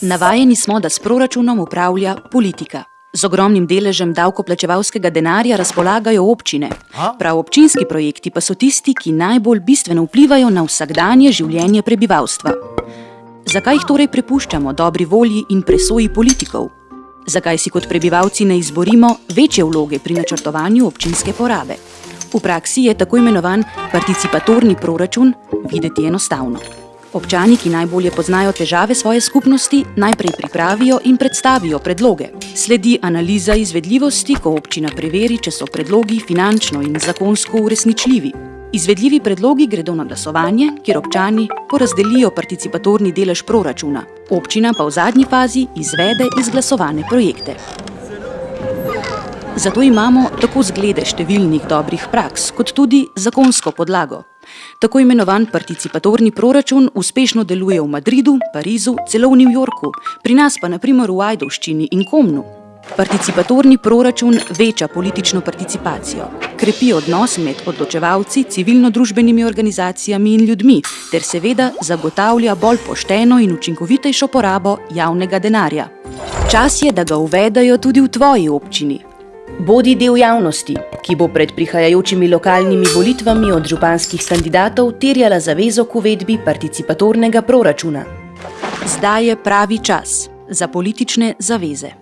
Navajeni smo, da s proračunom upravlja politika. Z ogromnim deležem davkoplačevalskega denarja razpolagajo občine. Prav občinski projekti pa so tisti, ki najbolj bistveno vplivajo na vsakdanje življenje prebivalstva. Zakaj jih torej prepuščamo dobri volji in presoji politikov? Zakaj si kot prebivalci ne izborimo večje vloge pri načrtovanju občinske porabe? V praksi je tako imenovan participatorni proračun videti enostavno. Občani, ki najbolje poznajo težave svoje skupnosti, najprej pripravijo in predstavijo predloge. Sledi analiza izvedljivosti, ko občina preveri, če so predlogi finančno in zakonsko uresničljivi. Izvedljivi predlogi gredo na glasovanje, kjer občani porazdelijo participatorni delež proračuna. Občina pa v zadnji fazi izvede izglasovane projekte. Zato imamo tako zglede številnih dobrih praks, kot tudi zakonsko podlago. Tako imenovan participatorni proračun uspešno deluje v Madridu, Parizu, celo v New Yorku, pri nas pa naprimer v Ajdovščini in Komnu. Participatorni proračun veča politično participacijo, krepi odnos med odločevalci, civilno-družbenimi organizacijami in ljudmi ter seveda zagotavlja bolj pošteno in učinkovitejšo porabo javnega denarja. Čas je, da ga uvedejo tudi v tvoji občini. Bodi del javnosti, ki bo pred prihajajočimi lokalnimi volitvami od županskih kandidatov terjala zavezo k uvedbi participatornega proračuna. Zdaj je pravi čas za politične zaveze.